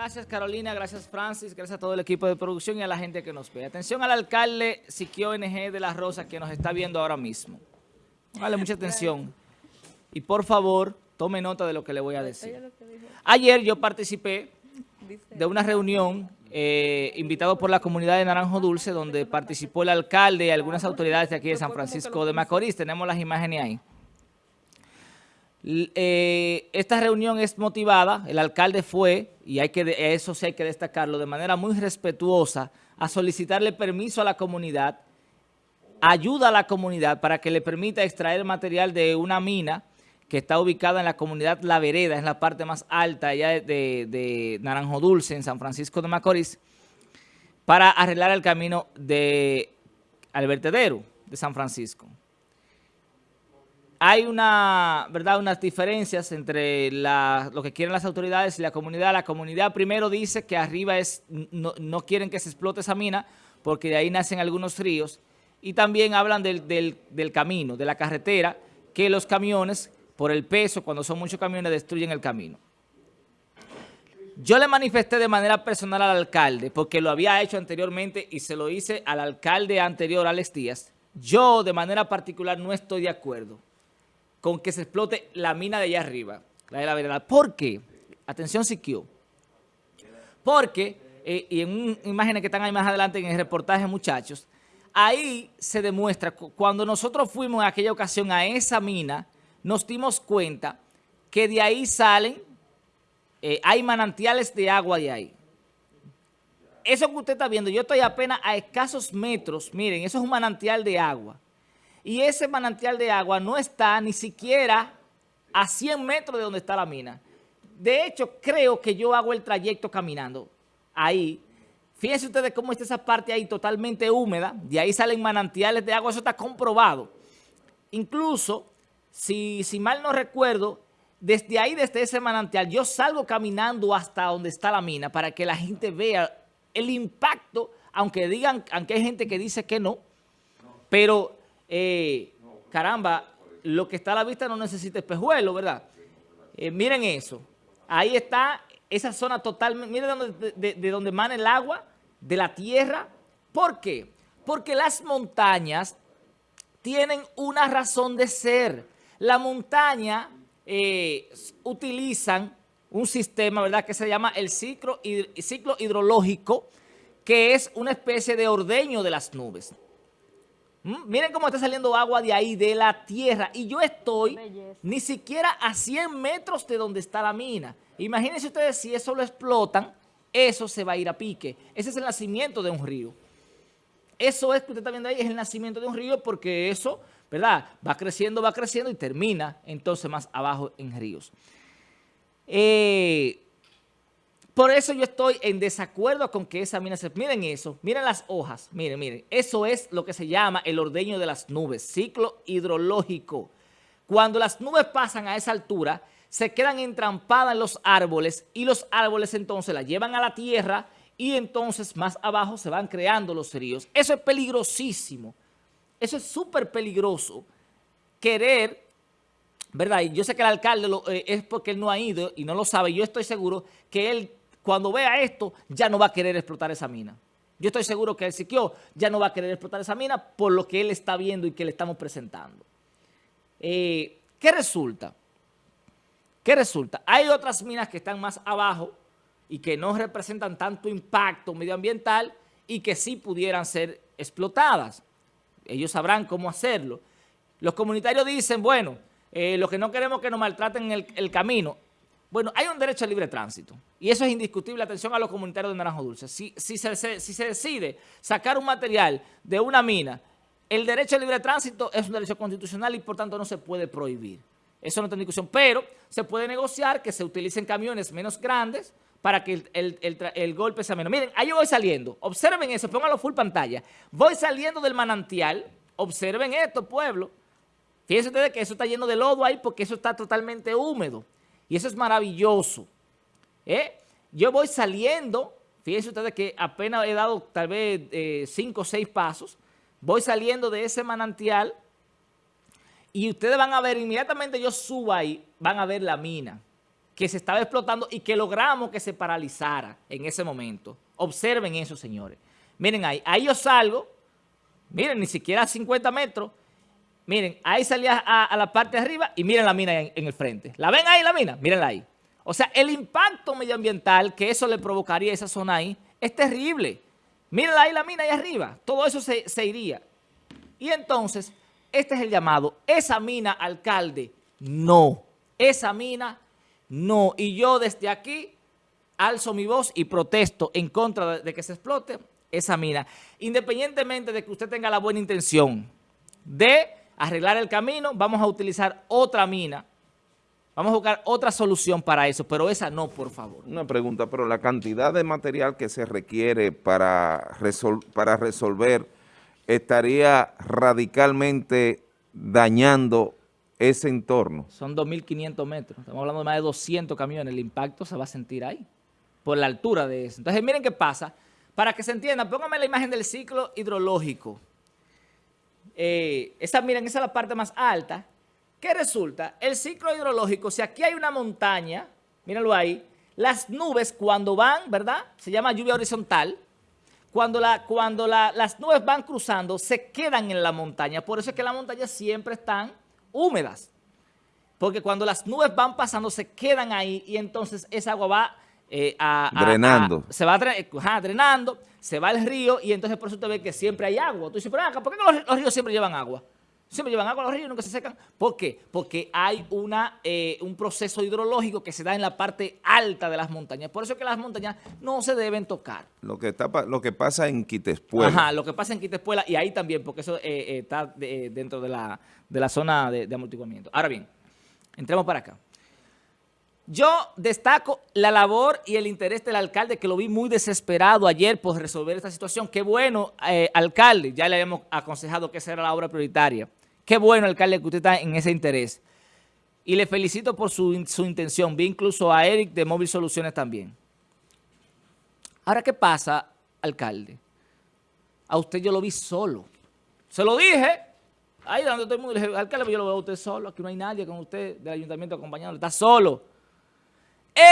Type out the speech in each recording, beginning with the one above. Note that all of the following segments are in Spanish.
Gracias Carolina, gracias Francis, gracias a todo el equipo de producción y a la gente que nos ve. Atención al alcalde Siquio NG de La Rosa que nos está viendo ahora mismo. Dale mucha atención. Y por favor, tome nota de lo que le voy a decir. Ayer yo participé de una reunión eh, invitado por la comunidad de Naranjo Dulce donde participó el alcalde y algunas autoridades de aquí de San Francisco de Macorís. Tenemos las imágenes ahí. Eh, esta reunión es motivada, el alcalde fue, y hay que eso sí hay que destacarlo, de manera muy respetuosa, a solicitarle permiso a la comunidad, ayuda a la comunidad para que le permita extraer material de una mina que está ubicada en la comunidad La Vereda, es la parte más alta allá de, de Naranjo Dulce, en San Francisco de Macorís, para arreglar el camino de, al vertedero de San Francisco hay una, ¿verdad? unas diferencias entre lo que quieren las autoridades y la comunidad. La comunidad primero dice que arriba es no, quieren que se explote esa mina porque de ahí nacen algunos ríos. Y también hablan del, del, camino, de la carretera, que los camiones, por el peso, cuando son muchos camiones, destruyen el camino. Yo le manifesté de manera personal al alcalde, porque lo había hecho anteriormente y se lo hice al alcalde anterior, Alex Díaz. Yo, de manera particular, no estoy de acuerdo con que se explote la mina de allá arriba, la de la verdad. ¿Por qué? Atención, Siquio. Porque, eh, y en imágenes que están ahí más adelante en el reportaje, muchachos, ahí se demuestra, cuando nosotros fuimos en aquella ocasión a esa mina, nos dimos cuenta que de ahí salen, eh, hay manantiales de agua de ahí. Eso que usted está viendo, yo estoy apenas a escasos metros, miren, eso es un manantial de agua y ese manantial de agua no está ni siquiera a 100 metros de donde está la mina. De hecho, creo que yo hago el trayecto caminando ahí. Fíjense ustedes cómo está esa parte ahí totalmente húmeda, de ahí salen manantiales de agua, eso está comprobado. Incluso, si, si mal no recuerdo, desde ahí, desde ese manantial, yo salgo caminando hasta donde está la mina para que la gente vea el impacto, aunque digan, aunque hay gente que dice que no, pero eh, caramba, lo que está a la vista no necesita espejuelo, ¿verdad? Eh, miren eso. Ahí está esa zona totalmente, miren de, de, donde emana el agua, de la tierra. ¿Por qué? Porque las montañas tienen una razón de ser. La montaña eh, utilizan un sistema, ¿verdad?, que se llama el ciclo hidrológico, que es una especie de ordeño de las nubes. Mm, miren cómo está saliendo agua de ahí, de la tierra. Y yo estoy ni siquiera a 100 metros de donde está la mina. Imagínense ustedes si eso lo explotan, eso se va a ir a pique. Ese es el nacimiento de un río. Eso es que usted está viendo ahí, es el nacimiento de un río porque eso, ¿verdad? Va creciendo, va creciendo y termina entonces más abajo en ríos. Eh, por eso yo estoy en desacuerdo con que esa mina se... Miren eso, miren las hojas, miren, miren. Eso es lo que se llama el ordeño de las nubes, ciclo hidrológico. Cuando las nubes pasan a esa altura, se quedan entrampadas en los árboles y los árboles entonces las llevan a la tierra y entonces más abajo se van creando los ríos. Eso es peligrosísimo. Eso es súper peligroso. Querer, ¿verdad? Y yo sé que el alcalde eh, es porque él no ha ido y no lo sabe. Yo estoy seguro que él cuando vea esto, ya no va a querer explotar esa mina. Yo estoy seguro que el Siquio ya no va a querer explotar esa mina por lo que él está viendo y que le estamos presentando. Eh, ¿Qué resulta? ¿Qué resulta? Hay otras minas que están más abajo y que no representan tanto impacto medioambiental y que sí pudieran ser explotadas. Ellos sabrán cómo hacerlo. Los comunitarios dicen, bueno, eh, lo que no queremos que nos maltraten el, el camino. Bueno, hay un derecho a libre tránsito y eso es indiscutible. Atención a los comunitarios de Naranjo Dulce. Si, se, decide sacar un material de una mina, el derecho a libre tránsito es un derecho constitucional y por tanto no se puede prohibir. Eso no está en discusión, pero se puede negociar que se utilicen camiones menos grandes para que el, golpe sea menos. Miren, ahí yo voy saliendo. Observen eso, pónganlo full pantalla. Voy saliendo del manantial. Observen esto, pueblo. Fíjense ustedes que eso está lleno de lodo ahí porque eso está totalmente húmedo. Y eso es maravilloso. ¿eh? Yo voy saliendo, fíjense ustedes que apenas he dado tal vez eh, cinco o seis pasos, voy saliendo de ese manantial y ustedes van a ver, inmediatamente yo subo ahí, van a ver la mina que se estaba explotando y que logramos que se paralizara en ese momento. Observen eso, señores. Miren ahí, ahí yo salgo, miren, ni siquiera a 50 metros, miren, ahí salía a, la parte de arriba y miren la mina en, el frente. ¿La ven ahí la mina? Mírenla ahí. O sea, el impacto medioambiental que eso le provocaría a esa zona ahí es terrible. Mírenla ahí la mina ahí arriba. Todo eso se, se iría. Y entonces, este es el llamado. Esa mina, alcalde, no. Esa mina, no. Y yo desde aquí alzo mi voz y protesto en contra de que se explote esa mina. Independientemente de que usted tenga la buena intención de arreglar el camino, vamos a utilizar otra mina. Vamos a buscar otra solución para eso, pero esa no, por favor. Una pregunta, pero la cantidad de material que se requiere para, para resolver estaría radicalmente dañando ese entorno. Son 2.500 metros, estamos hablando de más de 200 camiones, el impacto se va a sentir ahí, por la altura de eso. Entonces, miren qué pasa, para que se entienda, pónganme la imagen del ciclo hidrológico. Eh, esa, miren, esa es la parte más alta. ¿Qué resulta? El ciclo hidrológico, si aquí hay una montaña, mírenlo ahí, las nubes cuando van, ¿verdad? Se llama lluvia horizontal, cuando, cuando las nubes van cruzando, se quedan en la montaña. Por eso es que las montañas siempre están húmedas. Porque cuando las nubes van pasando, se quedan ahí y entonces esa agua va eh, a, drenando. se va drenando, se va al río y entonces por eso usted ve que siempre hay agua. Tú dices, pero acá, ¿por qué los, ríos siempre llevan agua? Siempre llevan agua los ríos y nunca se secan. ¿Por qué? Porque hay una, eh, un proceso hidrológico que se da en la parte alta de las montañas. Por eso es que las montañas no se deben tocar. Lo que, está, lo que pasa en Quitespuela. Ajá, lo que pasa en Quitespuela y ahí también, porque eso eh, está dentro de la, de la zona de, de amortiguamiento. Ahora bien, entremos para acá. Yo destaco la labor y el interés del alcalde, que lo vi muy desesperado ayer por resolver esta situación. Qué bueno, eh, alcalde, ya le habíamos aconsejado que esa era la obra prioritaria. Qué bueno, alcalde, que usted está en ese interés. Y le felicito por su, intención. Vi incluso a Eric de Móvil Soluciones también. Ahora, ¿qué pasa, alcalde? A usted yo lo vi solo. Se lo dije. Ahí donde todo el mundo le dije, alcalde, yo lo veo a usted solo. Aquí no hay nadie con usted del ayuntamiento acompañándolo. Está solo.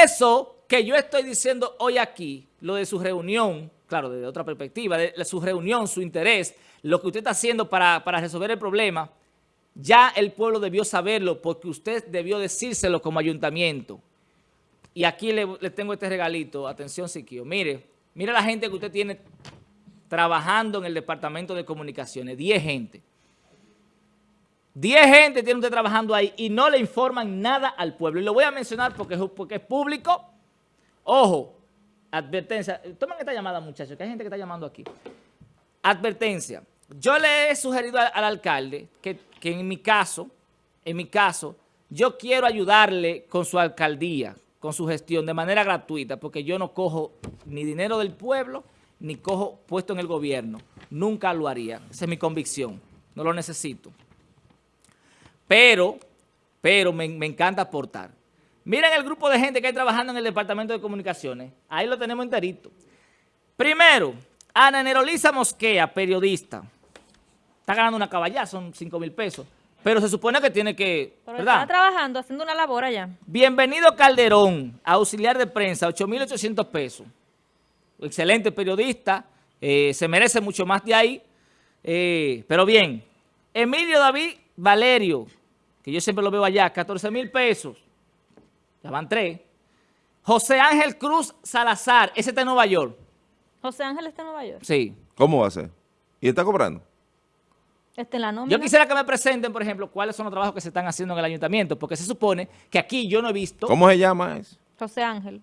Eso que yo estoy diciendo hoy aquí, lo de su reunión, claro, desde otra perspectiva, de su reunión, su interés, lo que usted está haciendo para, resolver el problema, ya el pueblo debió saberlo porque usted debió decírselo como ayuntamiento. Y aquí le, tengo este regalito, atención Siquio, mire, mire la gente que usted tiene trabajando en el departamento de comunicaciones, 10 gente. 10 gente tiene usted trabajando ahí y no le informan nada al pueblo. Y lo voy a mencionar porque, es público. Ojo, advertencia. Tomen esta llamada, muchachos, que hay gente que está llamando aquí. Advertencia. Yo le he sugerido al, alcalde que, que, en mi caso, en mi caso, yo quiero ayudarle con su alcaldía, con su gestión de manera gratuita, porque yo no cojo ni dinero del pueblo, ni cojo puesto en el gobierno. Nunca lo haría. Esa es mi convicción. No lo necesito. Pero, pero me, encanta aportar. Miren el grupo de gente que hay trabajando en el Departamento de Comunicaciones. Ahí lo tenemos enterito. Primero, Ana Nerolisa Mosquea, periodista. Está ganando una caballá, son 5 mil pesos. Pero se supone que tiene que, Pero ¿verdad? está trabajando, haciendo una labor allá. Bienvenido Calderón, auxiliar de prensa, 8.800 pesos. Excelente periodista, eh, se merece mucho más de ahí. Eh, pero bien, Emilio David Valerio, que yo siempre lo veo allá, 14 mil pesos. Ya van tres. José Ángel Cruz Salazar, ese está en Nueva York. José Ángel está en Nueva York. Sí. ¿Cómo va a ser? ¿Y está cobrando? Está en la nómina. Yo quisiera que me presenten, por ejemplo, cuáles son los trabajos que se están haciendo en el ayuntamiento, porque se supone que aquí yo no he visto... ¿Cómo se llama eso? José Ángel.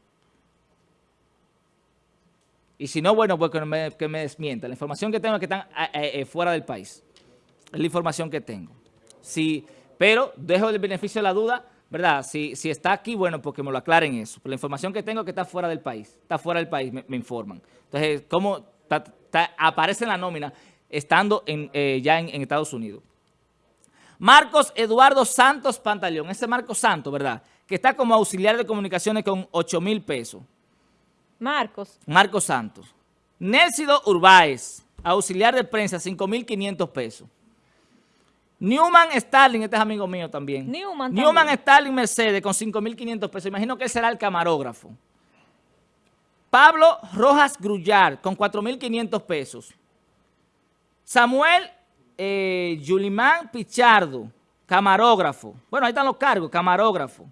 Y si no, bueno, pues que me, que me desmienta. La información que tengo es que están eh, eh, eh, fuera del país. Es la información que tengo. Sí, pero dejo el beneficio de la duda, ¿verdad? Si, si está aquí, bueno, porque me lo aclaren eso. la información que tengo es que está fuera del país. Está fuera del país, me, informan. Entonces, ¿cómo aparece en la nómina estando eh, ya en, Estados Unidos? Marcos Eduardo Santos Pantaleón, ese Marcos Santos, ¿verdad? Que está como auxiliar de comunicaciones con 8 mil pesos. Marcos. Marcos Santos. Nélcido Urbáez, auxiliar de prensa, 5 mil 500 pesos. Newman Starling, este es amigo mío también. Newman Newman también. Starling Mercedes con 5.500 pesos. Imagino que él será el camarógrafo. Pablo Rojas Grullar con 4.500 pesos. Samuel eh, Yulimán Pichardo, camarógrafo. Bueno, ahí están los cargos, camarógrafo.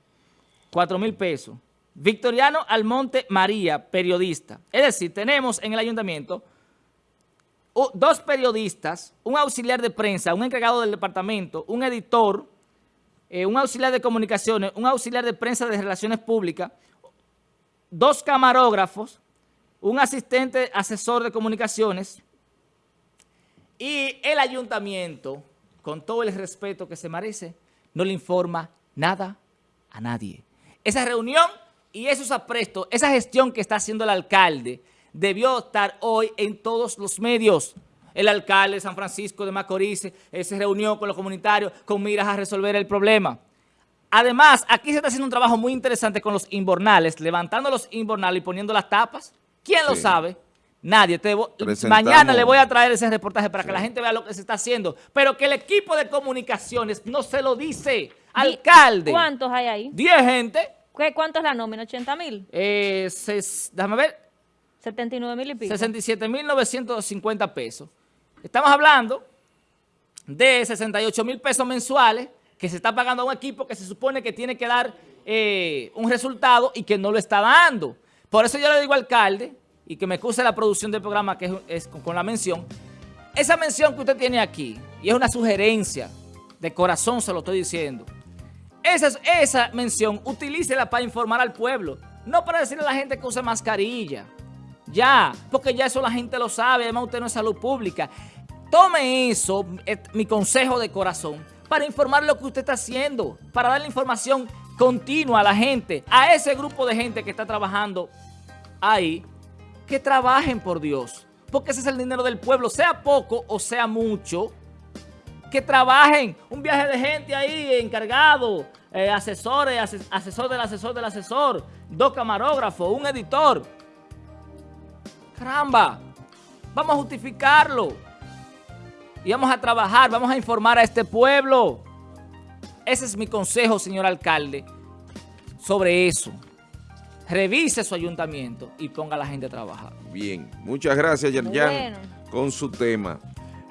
4.000 pesos. Victoriano Almonte María, periodista. Es decir, tenemos en el ayuntamiento dos periodistas, un auxiliar de prensa, un encargado del departamento, un editor, eh, un auxiliar de comunicaciones, un auxiliar de prensa de relaciones públicas, dos camarógrafos, un asistente asesor de comunicaciones y el ayuntamiento, con todo el respeto que se merece, no le informa nada a nadie. Esa reunión y esos aprestos, esa gestión que está haciendo el alcalde, debió estar hoy en todos los medios. El alcalde de San Francisco de Macorís eh, se reunió con los comunitarios con miras a resolver el problema. Además, aquí se está haciendo un trabajo muy interesante con los invernales, levantando los invernales y poniendo las tapas. ¿Quién lo sabe? Nadie. Te Mañana le voy a traer ese reportaje para que la gente vea lo que se está haciendo. Pero que el equipo de comunicaciones no se lo dice. Alcalde. ¿Cuántos hay ahí? 10 gente. ¿Qué, ¿Cuánto es la nómina? ¿80 mil? Eh, déjame ver. 79 mil y pico. 67.950 pesos. Estamos hablando de 68 mil pesos mensuales que se está pagando a un equipo que se supone que tiene que dar eh, un resultado y que no lo está dando. Por eso yo le digo al alcalde, y que me excuse la producción del programa que es, es con, con la mención, esa mención que usted tiene aquí, y es una sugerencia, de corazón se lo estoy diciendo, esa, esa mención, utilícela para informar al pueblo, no para decirle a la gente que use mascarilla. Ya, porque ya eso la gente lo sabe, además usted no es salud pública. Tome eso, eh, mi consejo de corazón, para informar lo que usted está haciendo, para darle información continua a la gente, a ese grupo de gente que está trabajando ahí, que trabajen por Dios, porque ese es el dinero del pueblo, sea poco o sea mucho, que trabajen, un viaje de gente ahí encargado, eh, asesores, ase- asesor del asesor del asesor, dos camarógrafos, un editor. Caramba, vamos a justificarlo y vamos a trabajar, vamos a informar a este pueblo. Ese es mi consejo, señor alcalde, sobre eso. Revise su ayuntamiento y ponga a la gente a trabajar. Bien, muchas gracias, Yerjan, Bueno. con su tema.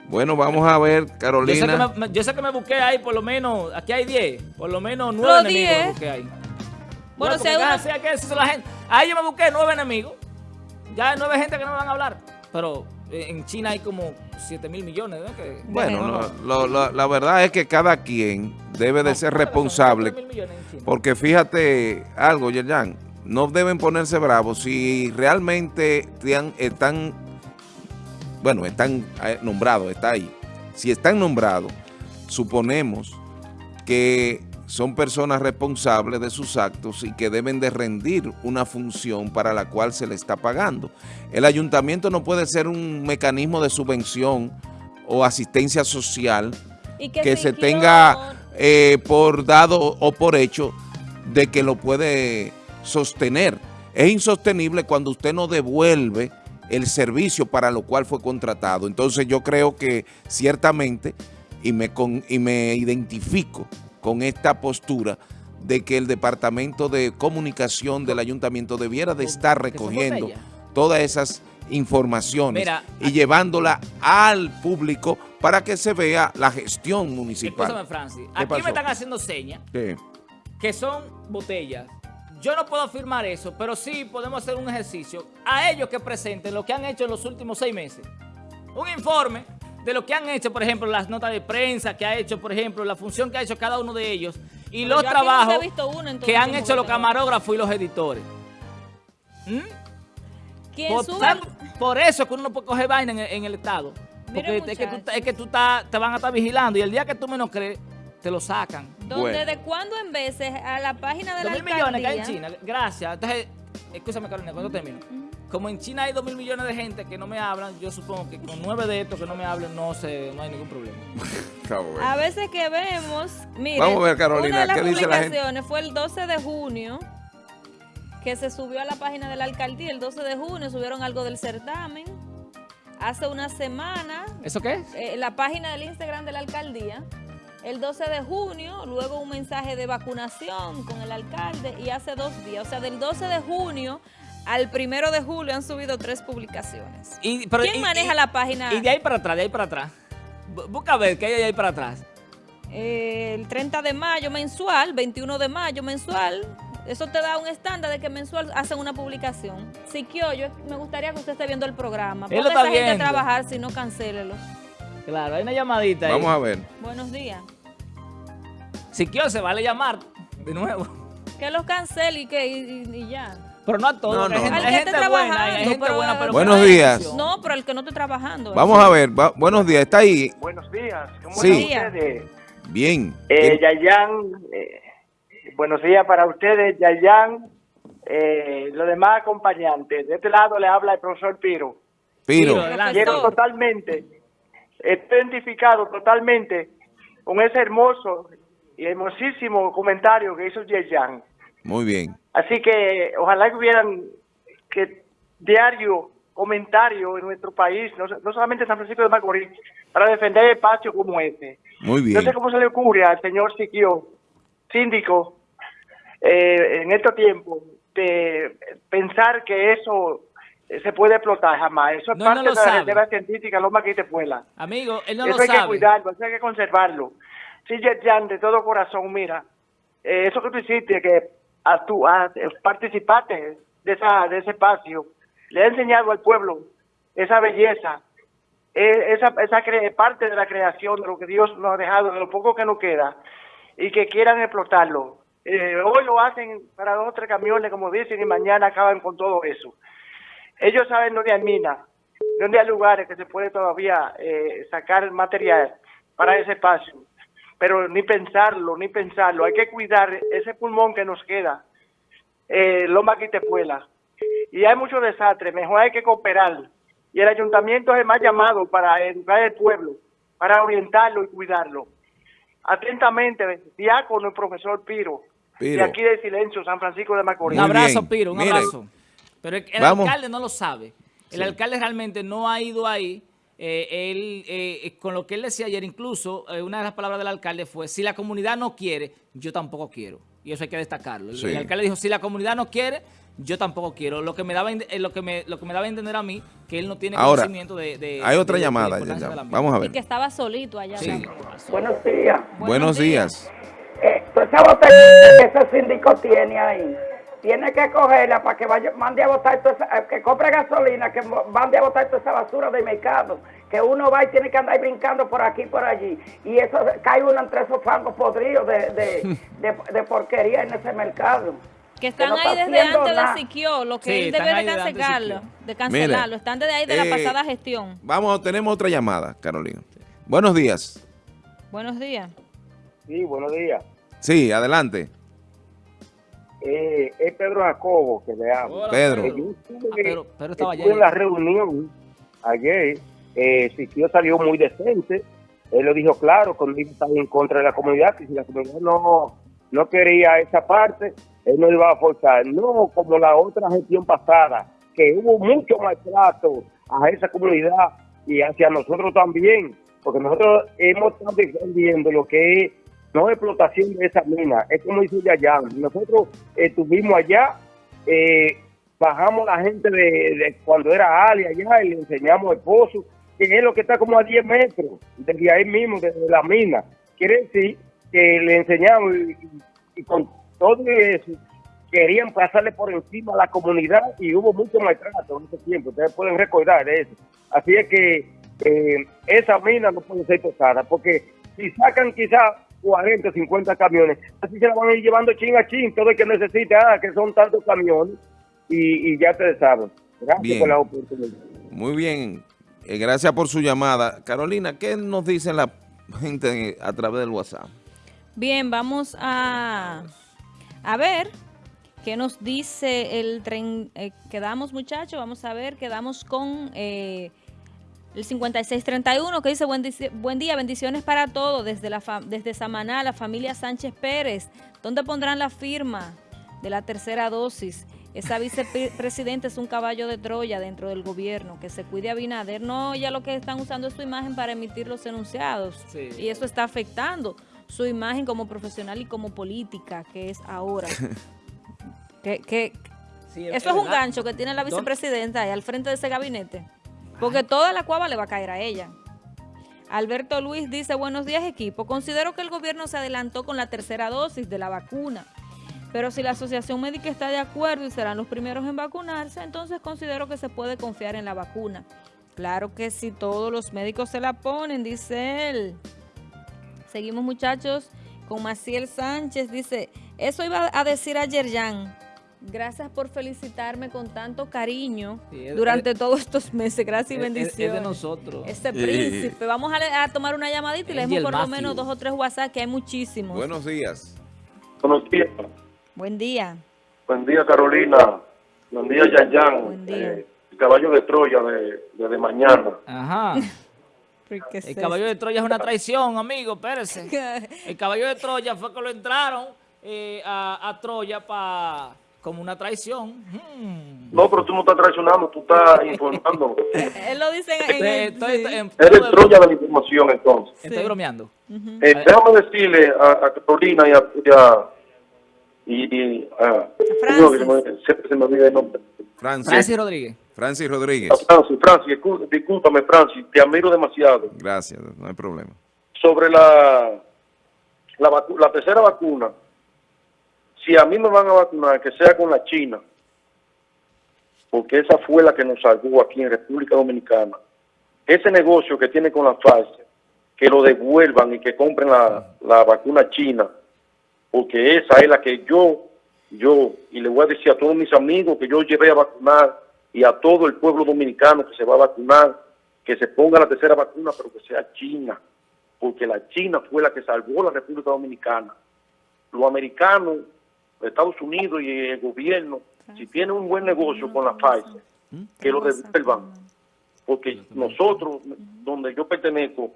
Bueno, vamos a ver, Yo sé, que Carolina. me, yo sé que me busqué ahí por lo menos, aquí hay 10, por lo menos 9 Los enemigos me 10. busqué ahí. Bueno, la gente. Ahí yo me busqué 9 enemigos. Ya hay 9 gente que no me van a hablar. Pero eh, en China hay como 7 mil millones. ¿no? Que- Bueno, no, lo- lo- lo- la verdad es que cada quien debe de no, ser responsable 4.000 millones en China. Porque fíjate algo, Yerjan, no deben ponerse bravos si realmente están, bueno, están eh, nombrados, está ahí. Si están nombrados, suponemos que son personas responsables de sus actos y que deben de rendir una función para la cual se le está pagando. El ayuntamiento no puede ser un mecanismo de subvención o asistencia social Y que se tenga eh, por dado o por hecho de que lo puede sostener. Es insostenible cuando usted no devuelve el servicio para lo cual fue contratado. Entonces yo creo que ciertamente, y me, con- y me identifico con esta postura, de que el Departamento de Comunicación del Ayuntamiento debiera de estar recogiendo todas esas informaciones Mira, y llevándola al público para que se vea la gestión municipal. Escúchame, Francis. ¿Qué Aquí pasó? me están haciendo señas ¿Qué? que son botellas. Yo no puedo afirmar eso, pero sí podemos hacer un ejercicio a ellos que presenten lo que han hecho en los últimos seis meses. Un informe de lo que han hecho, por ejemplo, las notas de prensa que ha hecho, por ejemplo, la función que ha hecho cada uno de ellos y Pero los trabajos he visto uno en todo que han hecho los camarógrafos y los editores. ¿Mm? Por, por eso que uno no puede coger vaina en el, en el Estado. Porque es que, tú, es que tú estás- te van a estar vigilando y el día que tú menos crees, te lo sacan. donde Bueno. de cuando en veces a la página de la mil millones que hay en alcaldía- China, gracias. Entonces, escúchame Carolina, cuando termino. Como en China hay dos mil millones de gente que no me hablan, yo supongo que con nueve de estos que no me hablen no, se, no hay ningún problema. A veces que vemos, miren, Vamos a ver, Carolina, una de las ¿qué dice la gente? publicaciones fue el 12 de junio, que se subió a la página de la alcaldía, el 12 de junio subieron algo del certamen. Hace una semana, ¿Eso qué eh, la página del Instagram de la alcaldía el 12 de junio, luego un mensaje de vacunación con el alcalde y hace dos días, o sea, del 12 de junio al primero de julio han subido tres publicaciones. Y- pero- ¿Quién y- maneja y- la página? Y de ahí para atrás, de ahí para atrás. Bu- Busca ver qué hay de ahí para atrás. Eh, el 30 de mayo mensual, 21 de mayo mensual. Eso te da un estándar de que mensual hacen una publicación. Siquio, yo me gustaría que usted esté viendo el programa. Él lo Ponga a está esa gente a viendo. trabajar, si no, cancélelo. Claro, hay una llamadita ahí. Vamos a ver. Buenos días. Si quiero, se vale llamar de nuevo. Que los cancele y que y ya. Pero no a todos. No, hay no, gente, hay gente buena, hay trabajando, gente pero- buena, pero Buenos días. No, pero el que no esté trabajando. Vamos a ver. va- buenos días. ¿Está ahí? Buenos días, ¿cómo Sí. están ustedes? Bien. Eh, ¿Quién- Yayan, eh, buenos días para ustedes, Yayan, eh, los demás acompañantes. De este lado le habla el profesor Piro. Piro. Piro. Quiero totalmente, estoy identificado totalmente con ese hermoso y hermosísimo comentario que hizo Yayan. Muy bien. Así que ojalá que hubieran que diario comentario en nuestro país, no, no solamente en San Francisco de Macorís, para defender espacios como este. Muy No bien. sé cómo se le ocurre al señor Siquio, síndico, eh, en estos tiempos, de pensar que eso eh, se puede explotar jamás. Eso es No, parte no lo de la reserva científica, Loma Quitepuela. Amigo, él no eso lo hay que cuidarlo, eso hay que conservarlo. Sí, Jan, de todo corazón, mira, eh, eso que tú hiciste, que a participaste de, esa, de ese espacio, le ha enseñado al pueblo esa belleza, eh, esa, esa parte de la creación, de lo que Dios nos ha dejado, de lo poco que nos queda, y que quieran explotarlo. Eh, hoy lo hacen para dos o tres camiones, como dicen, y mañana acaban con todo eso. Ellos saben dónde hay minas, dónde hay lugares que se puede todavía eh, sacar material para ese espacio. Pero ni pensarlo, ni pensarlo. Hay que cuidar ese pulmón que nos queda, eh, Loma Quitepuela. Y hay mucho desastre, mejor hay que cooperar. Y el ayuntamiento es el más llamado para educar al pueblo, para orientarlo y cuidarlo. Atentamente, diácono y profesor Piro, Piro. de aquí de Silencio, San Francisco de Macorís. Un abrazo. Piro, un Mire, abrazo. Pero el, el alcalde no lo sabe. El Sí. alcalde realmente no ha ido ahí. Eh, él, eh, con lo que él decía ayer, incluso eh, una de las palabras del alcalde fue, si la comunidad no quiere, yo tampoco quiero. Y eso hay que destacarlo. El, Sí. el alcalde dijo, si la comunidad no quiere, yo tampoco quiero. Lo que me daba, eh, lo que me, lo que me daba a entender a mí, que él no tiene Ahora, conocimiento de, de- Hay otra de- llamada. ya, ya. Vamos a Y ver. que estaba solito allá. Sí. Buenos días. Buenos días. Eh, toda esa botella que ese síndico tiene ahí, tiene que cogerla para que vaya, mande a botar toda esa, eh, que compre gasolina, que mande a botar toda esa basura del mercado, que uno va y tiene que andar brincando por aquí y por allí, y eso cae uno entre esos fangos podridos de, de, de- de porquería en ese mercado. Que están no ahí está desde antes nada. de Siquio, lo que Sí, él debe de de cancelarlo, de cancelarlo. Están desde ahí de la eh, pasada gestión. Vamos, tenemos otra llamada, Carolina. Buenos días. Buenos días. Sí, buenos días. Sí, adelante. Eh, es Pedro Jacobo que le habla. Hola, Pedro. Eh, yo estuve- Ah, Pedro estaba estuve allá. en la reunión ayer, eh, Siquio salió muy decente, él lo dijo claro, cuando él estaba en contra de la comunidad, que si la comunidad no, no quería esa parte, él no iba a forzar, no como la otra gestión pasada, que hubo mucho maltrato a esa comunidad y hacia nosotros también, porque nosotros hemos estado defendiendo lo que es no explotación de esa mina, es como dice Yayan, nosotros estuvimos allá, eh, bajamos la gente de, cuando era Ali allá y le enseñamos el pozo, que es lo que está como a 10 metros, desde ahí mismo, desde la mina. Quiere decir que le enseñamos y con todo eso querían pasarle por encima a la comunidad y hubo mucho maltrato en ese tiempo, ustedes pueden recordar eso. Así es que eh, esa mina no puede ser tocada, porque si sacan quizás 40 o 50 camiones, así se la van a ir llevando chin a chin, todo el que necesite, ah, que son tantos camiones, y, y ya ustedes saben. Gracias Bien. por la oportunidad. Muy bien. Eh, gracias por su llamada. Carolina, ¿qué nos dicen la gente a través del WhatsApp? Bien, vamos a, a ver qué nos dice el tren. eh, quedamos, muchachos, vamos a ver, quedamos con eh, el 5631 que dice buen, día, bendiciones para todos desde, la fa- desde Samaná, la familia Sánchez Pérez. ¿Dónde pondrán la firma de la tercera dosis? Esa vicepresidenta es un caballo de Troya dentro del gobierno, que se cuide a Binader. No, ya lo que están usando es su imagen para emitir los enunciados. Sí. Y eso está afectando. su imagen como profesional y como política, que es ahora. que, que- Sí, eso es un verdad. gancho que tiene la vicepresidenta ahí al frente de ese gabinete. Porque toda la cuava le va a caer a ella. Alberto Luis dice, buenos días equipo, considero que el gobierno se adelantó con la tercera dosis de la vacuna, pero si la Asociación Médica está de acuerdo y serán los primeros en vacunarse, entonces considero que se puede confiar en la vacuna. Claro que si todos los médicos se la ponen, dice él. Seguimos muchachos con Maciel Sánchez, dice, eso iba a decir ayer Jan. Gracias por felicitarme con tanto cariño Sí, es- durante es- todos estos meses. Gracias y Es- es- bendiciones. es de nosotros. Este príncipe. Vamos a, le- a tomar una llamadita y leemos Angel por lo menos dos o tres WhatsApp, que hay muchísimos. Buenos días. Buenos días. Buen día. Buen día, Carolina. Buen día, Yan Yan. Buen día. Eh, el caballo de Troya de, de, de mañana. Ajá. El caballo de Troya es una traición, amigo, espérese. El caballo de Troya fue que lo entraron eh, a, a Troya pa, como una traición. Hmm. No, pero tú no estás traicionando, tú estás informando. Él lo dice en, Estoy, el- estoy- sí. en- Eres Troya de la información, entonces. estoy Sí. bromeando. Eh, déjame decirle a, a Carolina y a... Y a y, y a, Francis. Señor, que se me- siempre se me olvida el nombre. Francis, Francis Rodríguez. Francis Rodríguez. A Francis, Francis, discú- discúlpame, Francis, te admiro demasiado. Gracias, no hay problema. sobre la, la, vacu- la tercera vacuna, si a mí me van a vacunar, que sea con la China, porque esa fue la que nos salvó aquí en República Dominicana. Ese negocio que tiene con la Pfizer, que lo devuelvan y que compren la, la vacuna china, porque esa es la que yo, yo, y le voy a decir a todos mis amigos que yo llevé a vacunar y a todo el pueblo dominicano que se va a vacunar, que se ponga la tercera vacuna, pero que sea china porque la China fue la que salvó la República Dominicana. Los americanos, Estados Unidos y el gobierno, si tienen un buen negocio con la Pfizer, que lo devuelvan, porque nosotros, donde yo pertenezco,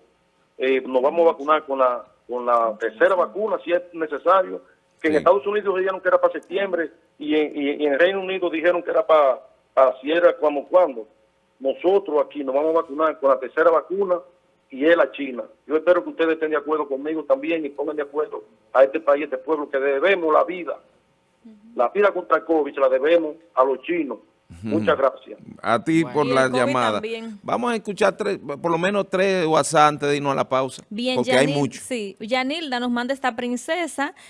eh, nos vamos a vacunar con la con la tercera vacuna, si es necesario, que en Sí. Estados Unidos dijeron que era para septiembre y en, y- y en Reino Unido dijeron que era para, para si era como cuando. Nosotros aquí nos vamos a vacunar con la tercera vacuna y es la China. Yo espero que ustedes estén de acuerdo conmigo también y pongan de acuerdo a este país, a este pueblo, que debemos la vida. La vida contra el COVID se la debemos a los chinos. Muchas gracias. A ti por la llamada. también. Vamos a escuchar tres, por lo menos tres WhatsApp antes de irnos a la pausa. Bien, porque hay mucho. Sí, Yanilda nos manda esta princesa.